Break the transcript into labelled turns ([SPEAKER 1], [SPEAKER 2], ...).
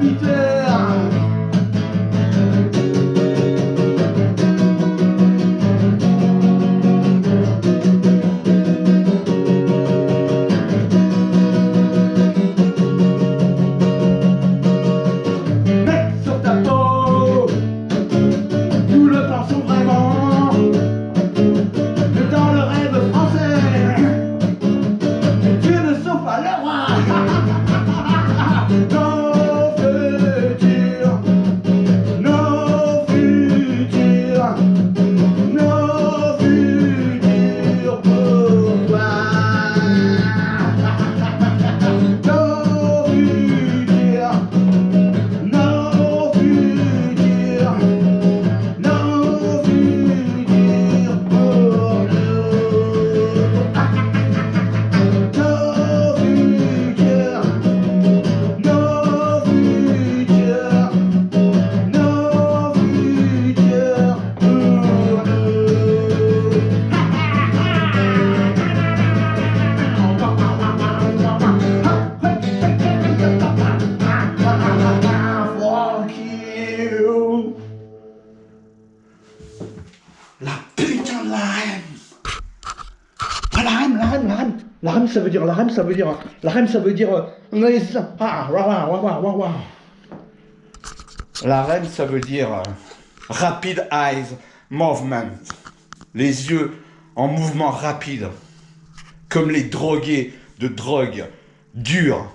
[SPEAKER 1] Mec, sur ta peau, nous le pensons vraiment. Que dans le rêve français, tu ne sauve pas le roi. la REM. Ça veut dire, la REM, ça veut dire, la REM, ça veut dire. La REM, ça veut dire euh, Rapid Eyes Movement. Les yeux en mouvement rapide. Comme les drogués de drogue dure